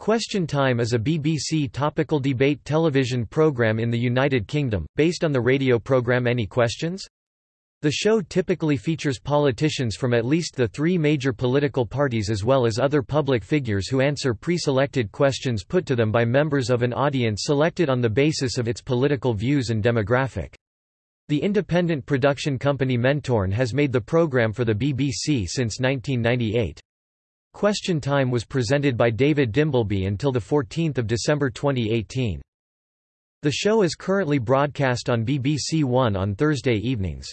Question Time is a BBC topical debate television programme in the United Kingdom, based on the radio programme Any Questions? The show typically features politicians from at least the three major political parties as well as other public figures who answer pre-selected questions put to them by members of an audience selected on the basis of its political views and demographic. The independent production company Mentorn has made the programme for the BBC since 1998. Question Time was presented by David Dimbleby until 14 December 2018. The show is currently broadcast on BBC One on Thursday evenings.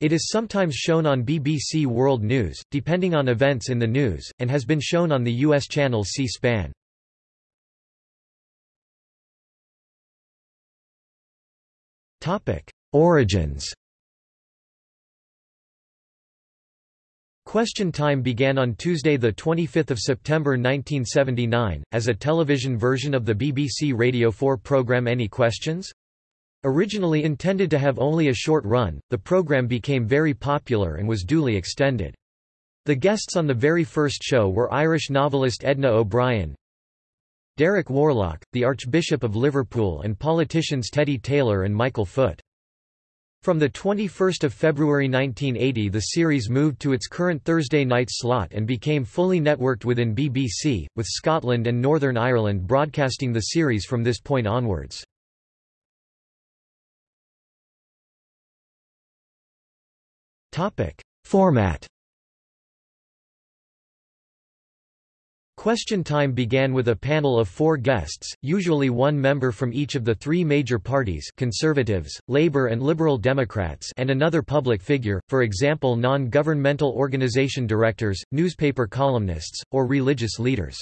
It is sometimes shown on BBC World News, depending on events in the news, and has been shown on the U.S. channel C-SPAN. Origins Question Time began on Tuesday 25 September 1979, as a television version of the BBC Radio 4 programme Any Questions? Originally intended to have only a short run, the programme became very popular and was duly extended. The guests on the very first show were Irish novelist Edna O'Brien, Derek Worlock, the Archbishop of Liverpool and politicians Teddy Taylor and Michael Foot. From 21 February 1980 the series moved to its current Thursday night slot and became fully networked within BBC, with Scotland and Northern Ireland broadcasting the series from this point onwards. Format Question time began with a panel of four guests, usually one member from each of the three major parties Conservatives, Labour and Liberal Democrats and another public figure, for example non-governmental organisation directors, newspaper columnists, or religious leaders.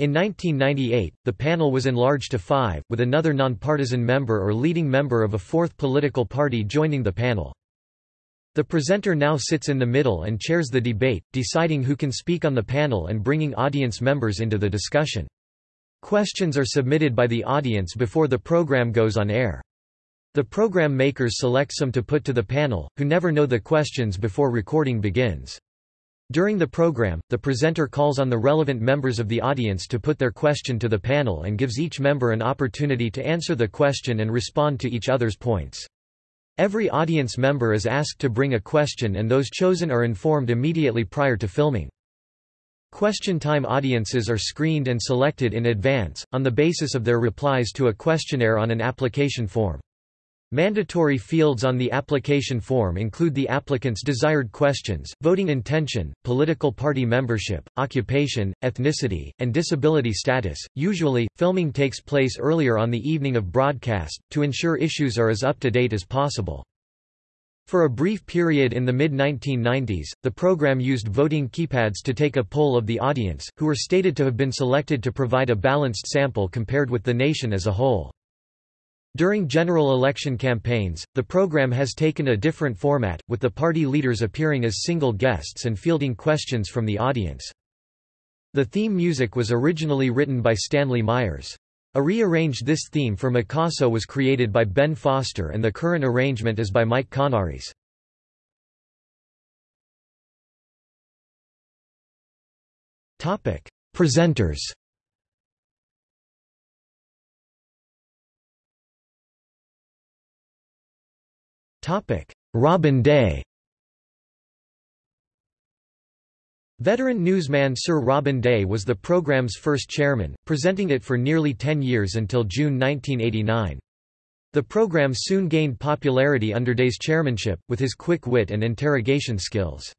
In 1998, the panel was enlarged to five, with another nonpartisan member or leading member of a fourth political party joining the panel. The presenter now sits in the middle and chairs the debate, deciding who can speak on the panel and bringing audience members into the discussion. Questions are submitted by the audience before the program goes on air. The program makers select some to put to the panel, who never know the questions before recording begins. During the program, the presenter calls on the relevant members of the audience to put their question to the panel and gives each member an opportunity to answer the question and respond to each other's points. Every audience member is asked to bring a question and those chosen are informed immediately prior to filming. Question time audiences are screened and selected in advance, on the basis of their replies to a questionnaire on an application form. Mandatory fields on the application form include the applicant's desired questions, voting intention, political party membership, occupation, ethnicity, and disability status. Usually, filming takes place earlier on the evening of broadcast, to ensure issues are as up to date as possible. For a brief period in the mid-1990s, the program used voting keypads to take a poll of the audience, who were stated to have been selected to provide a balanced sample compared with the nation as a whole. During general election campaigns, the program has taken a different format, with the party leaders appearing as single guests and fielding questions from the audience. The theme music was originally written by Stanley Myers. A rearranged this theme for Mikaso was created by Ben Foster and the current arrangement is by Mike Connaris. Presenters Robin Day Veteran newsman Sir Robin Day was the program's first chairman, presenting it for nearly 10 years until June 1989. The programme soon gained popularity under Day's chairmanship, with his quick wit and interrogation skills.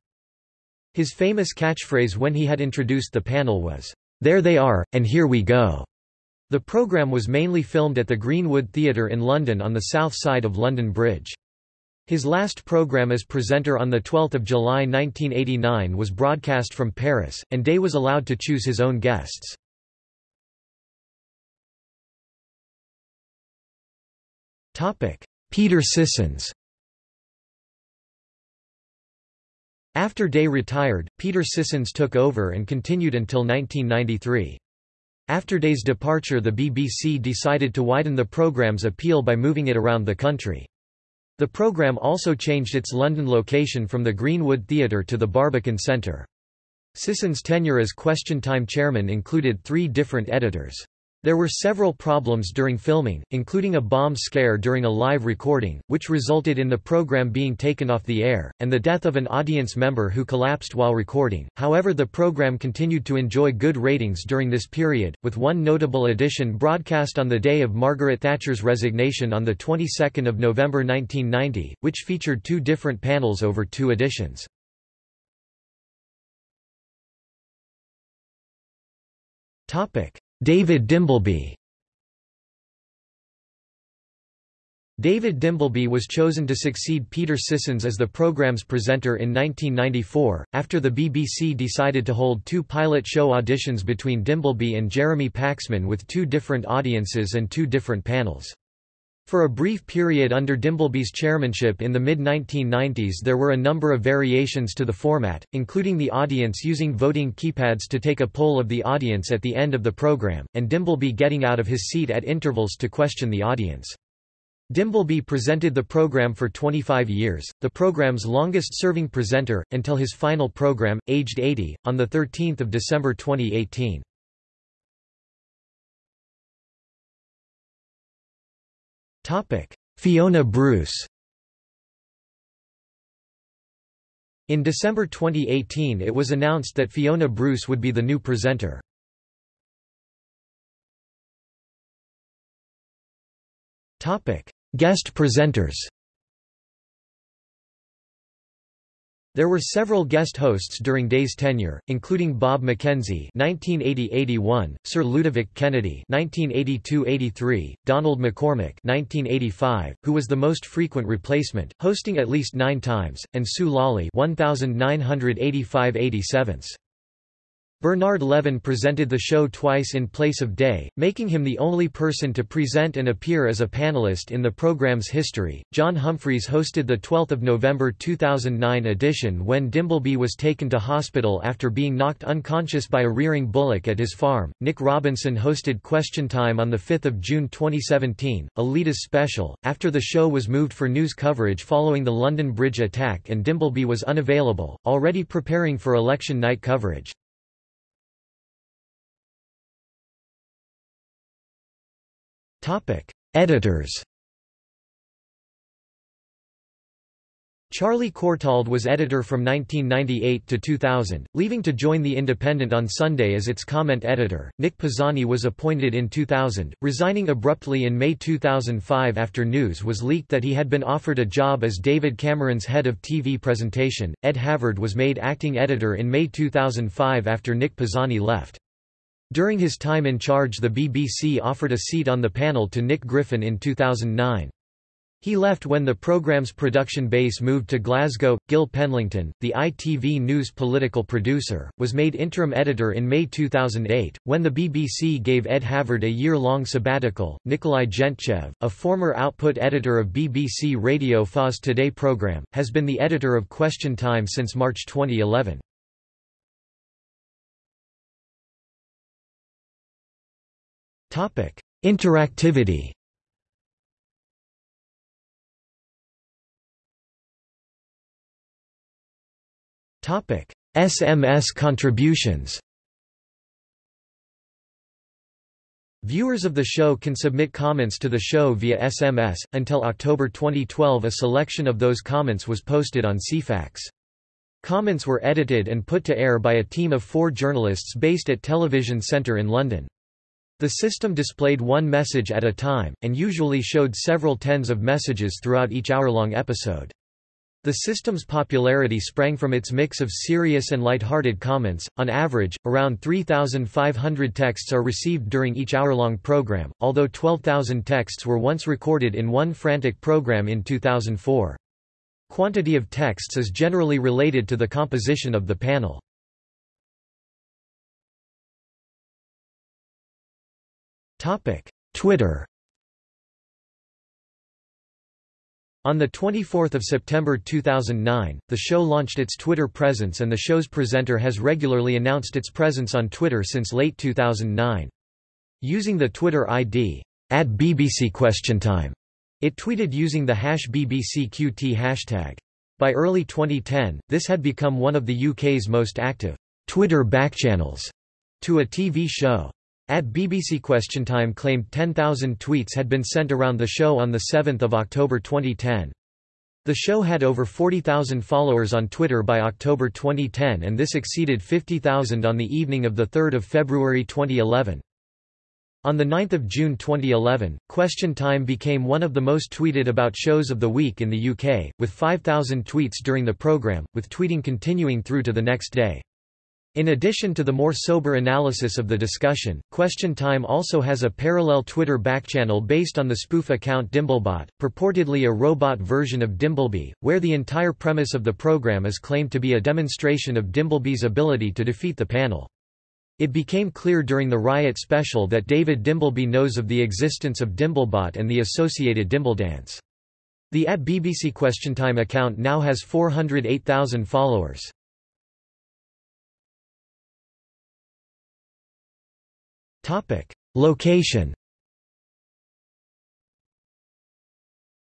His famous catchphrase when he had introduced the panel was, "'There they are, and here we go'". The programme was mainly filmed at the Greenwood Theatre in London on the south side of London Bridge. His last program as presenter on 12 July 1989 was broadcast from Paris, and Day was allowed to choose his own guests. Peter Sissons After Day retired, Peter Sissons took over and continued until 1993. After Day's departure the BBC decided to widen the program's appeal by moving it around the country. The programme also changed its London location from the Greenwood Theatre to the Barbican Centre. Sisson's tenure as Question Time chairman included three different editors. There were several problems during filming, including a bomb scare during a live recording, which resulted in the program being taken off the air, and the death of an audience member who collapsed while recording. However, the program continued to enjoy good ratings during this period, with one notable edition broadcast on the day of Margaret Thatcher's resignation on the 22nd of November 1990, which featured two different panels over two editions. Topic: David Dimbleby David Dimbleby was chosen to succeed Peter Sissons as the program's presenter in 1994, after the BBC decided to hold two pilot show auditions between Dimbleby and Jeremy Paxman with two different audiences and two different panels. For a brief period under Dimbleby's chairmanship in the mid-1990s there were a number of variations to the format, including the audience using voting keypads to take a poll of the audience at the end of the program, and Dimbleby getting out of his seat at intervals to question the audience. Dimbleby presented the program for 25 years, the program's longest-serving presenter, until his final program, aged 80, on 13 December 2018. Topic: Fiona Bruce. In December 2018 it was announced that Fiona Bruce would be the new presenter. Guest presenters. There were several guest hosts during Day's tenure, including Bob McKenzie (1980–81), Sir Ludovic Kennedy (1982–83), Donald MacCormick (1985), who was the most frequent replacement, hosting at least nine times, and Sue Lawley (1985–87). Bernard Levin presented the show twice in place of Day, making him the only person to present and appear as a panelist in the program's history. John Humphrys hosted the 12th of November 2009 edition when Dimbleby was taken to hospital after being knocked unconscious by a rearing bullock at his farm. Nick Robinson hosted Question Time on the 5th of June 2017, a Leaders special, after the show was moved for news coverage following the London Bridge attack and Dimbleby was unavailable, already preparing for election night coverage. Topic: Editors. Charlie Courtauld was editor from 1998 to 2000, leaving to join The Independent on Sunday as its comment editor. Nick Pisani was appointed in 2000, resigning abruptly in May 2005 after news was leaked that he had been offered a job as David Cameron's head of TV presentation. Ed Havard was made acting editor in May 2005 after Nick Pisani left. During his time in charge the BBC offered a seat on the panel to Nick Griffin in 2009. He left when the programme's production base moved to Glasgow. Gil Penlington, the ITV News political producer, was made interim editor in May 2008. When the BBC gave Ed Havard a year long sabbatical, Nikolai Gentchev, a former output editor of BBC Radio 4's Today programme, has been the editor of Question Time since March 2011. Topic: Interactivity. Topic: SMS contributions. Viewers of the show can submit comments to the show via SMS. Until October 2012, a selection of those comments was posted on Ceefax. Comments were edited and put to air by a team of four journalists based at Television Centre in London. The system displayed one message at a time, and usually showed several tens of messages throughout each hour-long episode. The system's popularity sprang from its mix of serious and light-hearted comments. On average, around 3,500 texts are received during each hour-long program, although 12,000 texts were once recorded in one frantic program in 2004. Quantity of texts is generally related to the composition of the panel. Twitter On 24 September 2009, the show launched its Twitter presence and the show's presenter has regularly announced its presence on Twitter since late 2009. Using the Twitter ID, at BBC Question Time, it tweeted using the hash BBCQT hashtag. By early 2010, this had become one of the UK's most active Twitter backchannels to a TV show. At BBC Question Time claimed 10,000 tweets had been sent around the show on 7 October 2010. The show had over 40,000 followers on Twitter by October 2010 and this exceeded 50,000 on the evening of 3 February 2011. On 9 June 2011, Question Time became one of the most tweeted about shows of the week in the UK, with 5,000 tweets during the programme, with tweeting continuing through to the next day. In addition to the more sober analysis of the discussion, Question Time also has a parallel Twitter backchannel based on the spoof account Dimblebot, purportedly a robot version of Dimbleby, where the entire premise of the program is claimed to be a demonstration of Dimbleby's ability to defeat the panel. It became clear during the Riot special that David Dimbleby knows of the existence of Dimblebot and the associated Dimbledance. The at BBC Question Time account now has 408,000 followers. Location.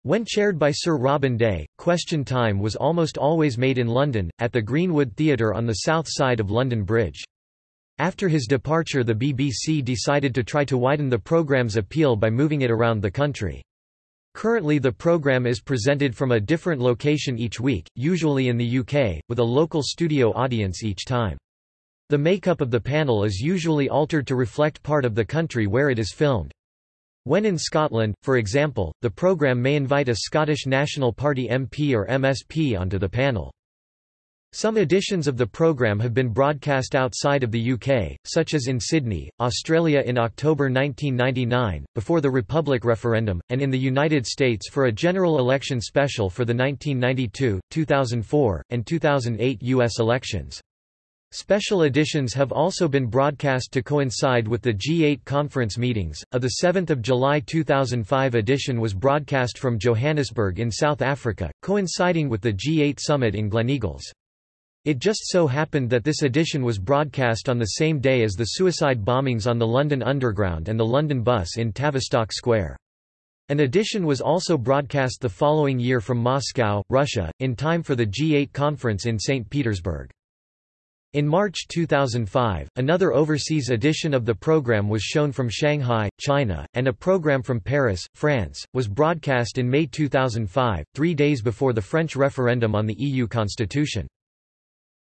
When chaired by Sir Robin Day, Question Time was almost always made in London, at the Greenwood Theatre on the south side of London Bridge. After his departure the BBC decided to try to widen the programme's appeal by moving it around the country. Currently the programme is presented from a different location each week, usually in the UK, with a local studio audience each time. The makeup of the panel is usually altered to reflect part of the country where it is filmed. When in Scotland, for example, the programme may invite a Scottish National Party MP or MSP onto the panel. Some editions of the programme have been broadcast outside of the UK, such as in Sydney, Australia in October 1999, before the Republic referendum, and in the United States for a general election special for the 1992, 2004, and 2008 U.S. elections. Special editions have also been broadcast to coincide with the G8 conference meetings. A 7 July 2005 edition was broadcast from Johannesburg in South Africa, coinciding with the G8 summit in Gleneagles. It just so happened that this edition was broadcast on the same day as the suicide bombings on the London Underground and the London bus in Tavistock Square. An edition was also broadcast the following year from Moscow, Russia, in time for the G8 conference in St. Petersburg. In March 2005, another overseas edition of the program was shown from Shanghai, China, and a program from Paris, France, was broadcast in May 2005, three days before the French referendum on the EU constitution.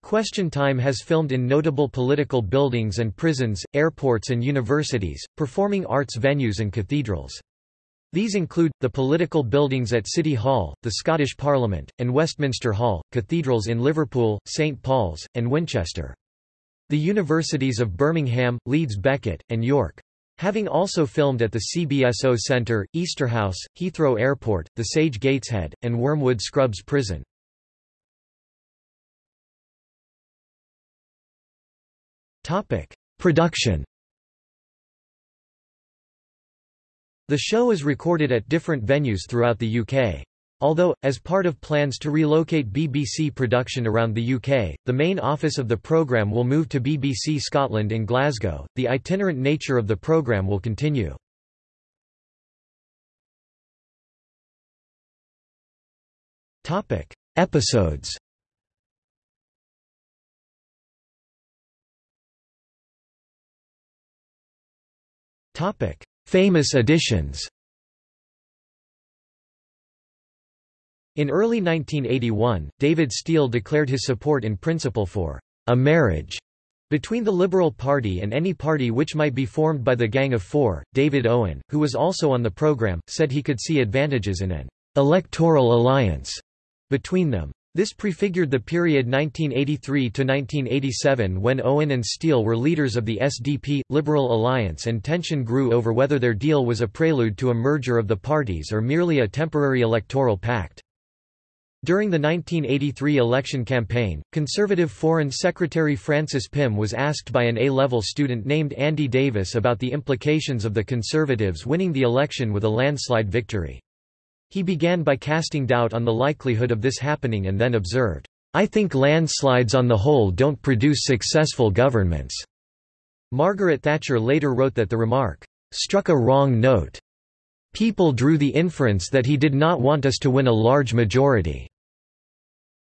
Question Time has filmed in notable political buildings and prisons, airports and universities, performing arts venues and cathedrals. These include, the political buildings at City Hall, the Scottish Parliament, and Westminster Hall, cathedrals in Liverpool, St Paul's, and Winchester. The universities of Birmingham, Leeds Beckett, and York. Having also filmed at the CBSO Centre, Easterhouse, Heathrow Airport, the Sage Gateshead, and Wormwood Scrubs Prison. Production The show is recorded at different venues throughout the UK. Although, as part of plans to relocate BBC production around the UK, the main office of the programme will move to BBC Scotland in Glasgow, the itinerant nature of the programme will continue. Topic: Episodes Topic Famous additions In early 1981, David Steel declared his support in principle for a marriage between the Liberal Party and any party which might be formed by the Gang of Four. David Owen, who was also on the program, said he could see advantages in an electoral alliance between them. This prefigured the period 1983–1987 when Owen and Steel were leaders of the SDP, Liberal Alliance and tension grew over whether their deal was a prelude to a merger of the parties or merely a temporary electoral pact. During the 1983 election campaign, Conservative Foreign Secretary Francis Pym was asked by an A-level student named Andy Davis about the implications of the Conservatives winning the election with a landslide victory. He began by casting doubt on the likelihood of this happening and then observed, I think landslides on the whole don't produce successful governments. Margaret Thatcher later wrote that the remark, struck a wrong note. People drew the inference that he did not want us to win a large majority.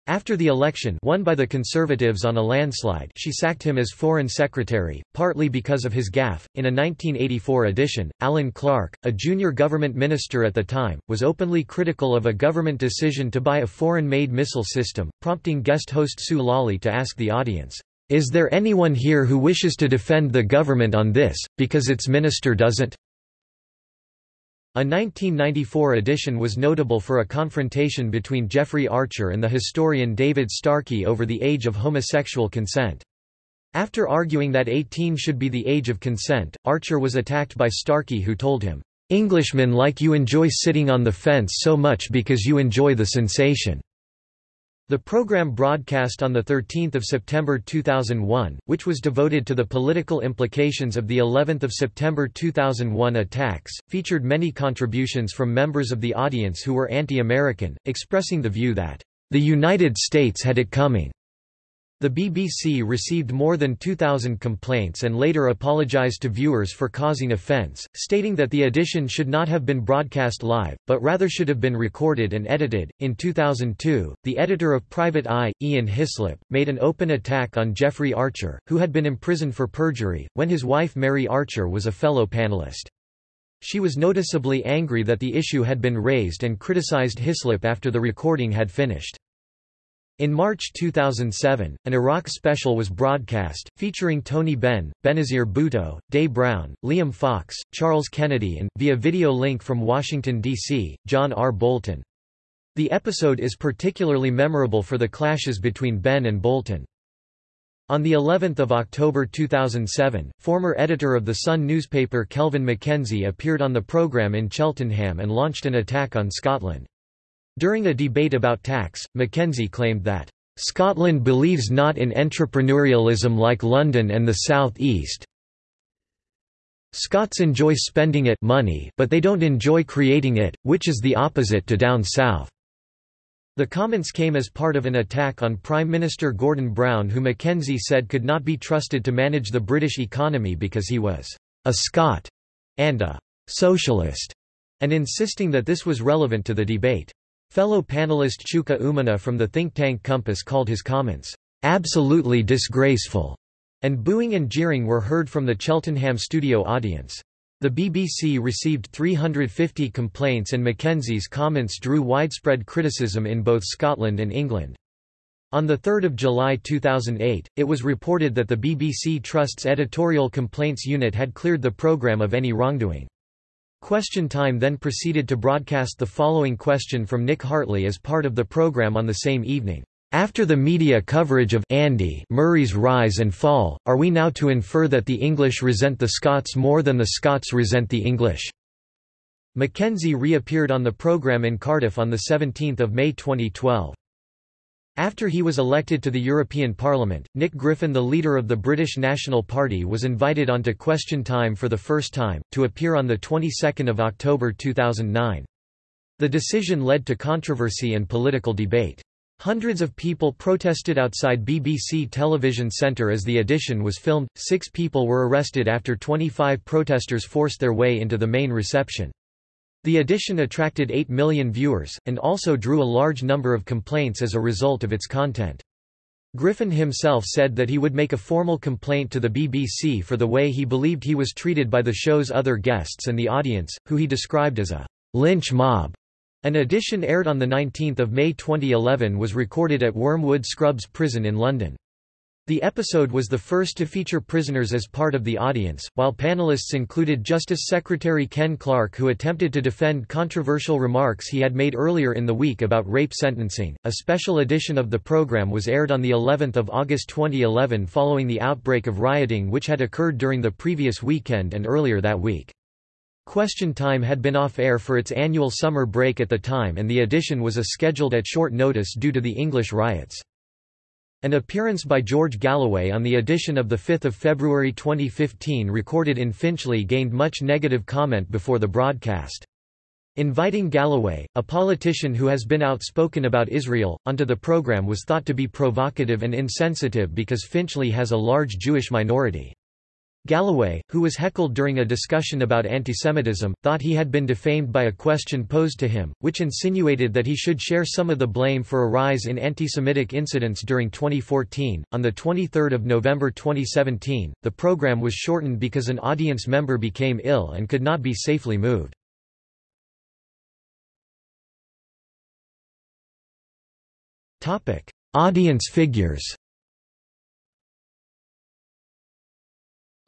After the election won by the Conservatives on a landslide she sacked him as Foreign Secretary, partly because of his gaffe. In a 1984 edition, Alan Clark, a junior government minister at the time, was openly critical of a government decision to buy a foreign-made missile system, prompting guest host Sue Lawley to ask the audience, "'Is there anyone here who wishes to defend the government on this, because its minister doesn't?' A 1994 edition was notable for a confrontation between Jeffrey Archer and the historian David Starkey over the age of homosexual consent. After arguing that 18 should be the age of consent, Archer was attacked by Starkey who told him, "'Englishmen like you enjoy sitting on the fence so much because you enjoy the sensation.' The program broadcast on 13 September 2001, which was devoted to the political implications of the 11 September 2001 attacks, featured many contributions from members of the audience who were anti-American, expressing the view that, "...the United States had it coming." The BBC received more than 2,000 complaints and later apologised to viewers for causing offence, stating that the edition should not have been broadcast live, but rather should have been recorded and edited. In 2002, the editor of Private Eye, Ian Hislop, made an open attack on Jeffrey Archer, who had been imprisoned for perjury, when his wife Mary Archer was a fellow panellist. She was noticeably angry that the issue had been raised and criticised Hislop after the recording had finished. In March 2007, an Iraq special was broadcast, featuring Tony Benn, Benazir Bhutto, Des Browne, Liam Fox, Charles Kennedy and, via video link from Washington, D.C., John R. Bolton. The episode is particularly memorable for the clashes between Benn and Bolton. On the 11th of October 2007, former editor of the Sun newspaper Kelvin MacKenzie appeared on the programme in Cheltenham and launched an attack on Scotland. During a debate about tax, Mackenzie claimed that, "...Scotland believes not in entrepreneurialism like London and the South East. Scots enjoy spending it money but they don't enjoy creating it, which is the opposite to down south." The comments came as part of an attack on Prime Minister Gordon Brown who Mackenzie said could not be trusted to manage the British economy because he was a Scot and a socialist, and insisting that this was relevant to the debate. Fellow panelist Chuka Umunna from the think tank Compass called his comments, "...absolutely disgraceful", and booing and jeering were heard from the Cheltenham studio audience. The BBC received 350 complaints and Mackenzie's comments drew widespread criticism in both Scotland and England. On 3 July 2008, it was reported that the BBC Trust's editorial complaints unit had cleared the programme of any wrongdoing. Question Time then proceeded to broadcast the following question from Nick Hartley as part of the program on the same evening. After the media coverage of Andy Murray's rise and fall, are we now to infer that the English resent the Scots more than the Scots resent the English? Mackenzie reappeared on the programme in Cardiff on 17 May 2012. After he was elected to the European Parliament, Nick Griffin the leader of the British National Party was invited onto Question Time for the first time, to appear on the 22nd of October 2009. The decision led to controversy and political debate. Hundreds of people protested outside BBC Television Centre as the edition was filmed, six people were arrested after 25 protesters forced their way into the main reception. The edition attracted 8 million viewers, and also drew a large number of complaints as a result of its content. Griffin himself said that he would make a formal complaint to the BBC for the way he believed he was treated by the show's other guests and the audience, who he described as a lynch mob. An edition aired on 19 May 2011 was recorded at Wormwood Scrubs Prison in London. The episode was the first to feature prisoners as part of the audience, while panelists included Justice Secretary Ken Clarke who attempted to defend controversial remarks he had made earlier in the week about rape sentencing. A special edition of the program was aired on the 11th of August 2011 following the outbreak of rioting which had occurred during the previous weekend and earlier that week. Question Time had been off air for its annual summer break at the time and the edition was a scheduled at short notice due to the English riots. An appearance by George Galloway on the edition of 5 February 2015 recorded in Finchley gained much negative comment before the broadcast. Inviting Galloway, a politician who has been outspoken about Israel, onto the program was thought to be provocative and insensitive because Finchley has a large Jewish minority. Galloway, who was heckled during a discussion about antisemitism, thought he had been defamed by a question posed to him, which insinuated that he should share some of the blame for a rise in antisemitic incidents during 2014. On the 23rd of November 2017, the program was shortened because an audience member became ill and could not be safely moved. Topic: Audience figures.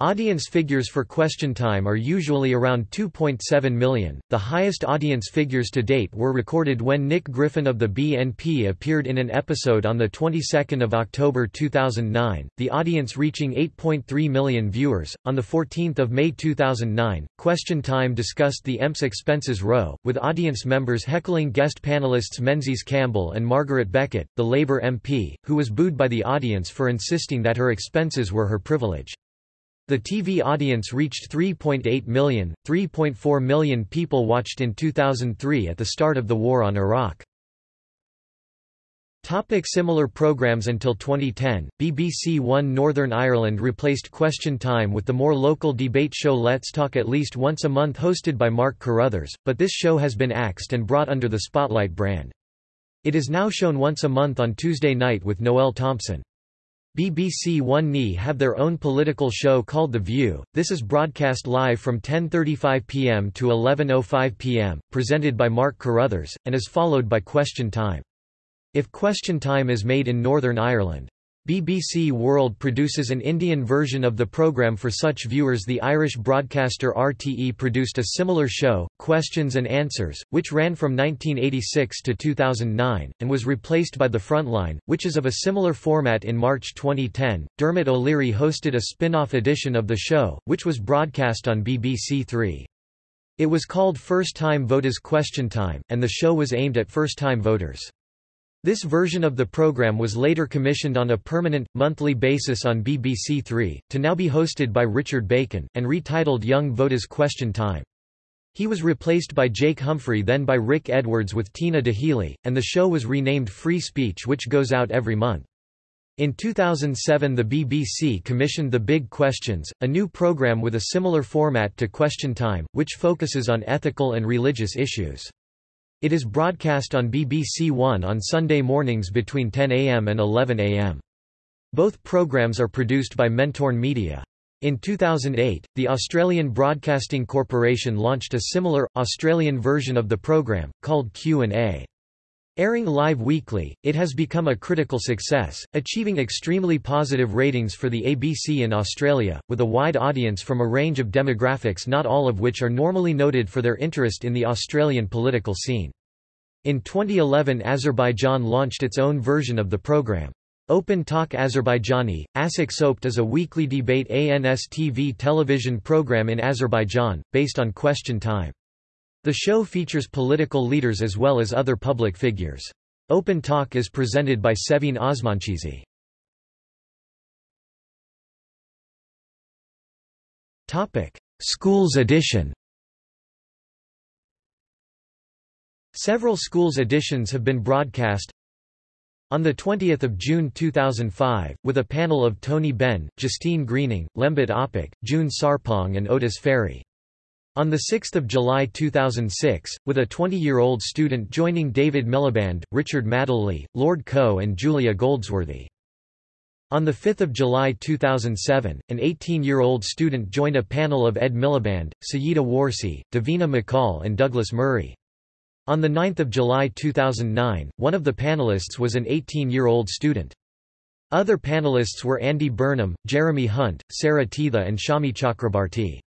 Audience figures for Question Time are usually around 2.7 million. The highest audience figures to date were recorded when Nick Griffin of the BNP appeared in an episode on the 22nd of October 2009, the audience reaching 8.3 million viewers. On the 14th of May 2009, Question Time discussed the MPs expenses row, with audience members heckling guest panelists Menzies Campbell and Margaret Beckett, the Labour MP, who was booed by the audience for insisting that her expenses were her privilege. The TV audience reached 3.8 million, 3.4 million people watched in 2003 at the start of the war on Iraq. Topic similar programs Until 2010, BBC One Northern Ireland replaced Question Time with the more local debate show Let's Talk at least once a month hosted by Mark Carruthers, but this show has been axed and brought under the Spotlight brand. It is now shown once a month on Tuesday night with Noel Thompson. BBC One NE have their own political show called The View. This is broadcast live from 10:35 p.m. to 11:05 p.m., presented by Mark Carruthers, and is followed by Question Time. If Question Time is made in Northern Ireland, BBC World produces an Indian version of the programme for such viewers The Irish broadcaster RTE produced a similar show, Questions and Answers, which ran from 1986 to 2009, and was replaced by The Frontline, which is of a similar format in March 2010. Dermot O'Leary hosted a spin-off edition of the show, which was broadcast on BBC Three. It was called First Time Voters Question Time, and the show was aimed at first-time voters. This version of the program was later commissioned on a permanent, monthly basis on BBC Three, to now be hosted by Richard Bacon, and retitled Young Voters Question Time. He was replaced by Jake Humphrey then by Rick Edwards with Tina Daheley, and the show was renamed Free Speech which goes out every month. In 2007 the BBC commissioned The Big Questions, a new programme with a similar format to Question Time, which focuses on ethical and religious issues. It is broadcast on BBC One on Sunday mornings between 10 am and 11 am. Both programs are produced by Mentorn Media. In 2008, the Australian Broadcasting Corporation launched a similar, Australian version of the program, called Q&A. Airing live weekly, it has become a critical success, achieving extremely positive ratings for the ABC in Australia, with a wide audience from a range of demographics not all of which are normally noted for their interest in the Australian political scene. In 2011 Azerbaijan launched its own version of the program. Open Talk Azerbaijani, Asik is a weekly debate ANS TV television program in Azerbaijan, based on Question Time. The show features political leaders as well as other public figures. Open Talk is presented by Sevin Osmanchizi. Schools edition Several schools editions have been broadcast on 20 June 2005, with a panel of Tony Benn, Justine Greening, Lembit Opik, June Sarpong and Otis Ferry. On 6 July 2006, with a 20-year-old student joining David Miliband, Richard Madeley, Lord Coe and Julia Goldsworthy. On 5 July 2007, an 18-year-old student joined a panel of Ed Miliband, Sayeeda Warsi, Davina McCall and Douglas Murray. On 9 July 2009, one of the panelists was an 18-year-old student. Other panelists were Andy Burnham, Jeremy Hunt, Sarah Teather and Shami Chakrabarti.